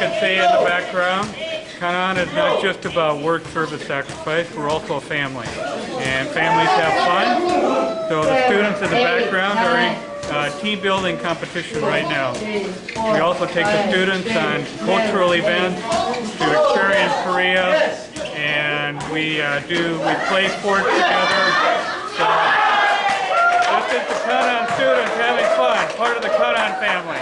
can see in the background, Kanan is not just about work, service, sacrifice. We're also a family, and families have fun. So the students in the background are in uh, team building competition right now. We also take the students on cultural events to experience Korea, and we uh, do we play sports together. So this is the Kanan students having fun, part of the Kanan family.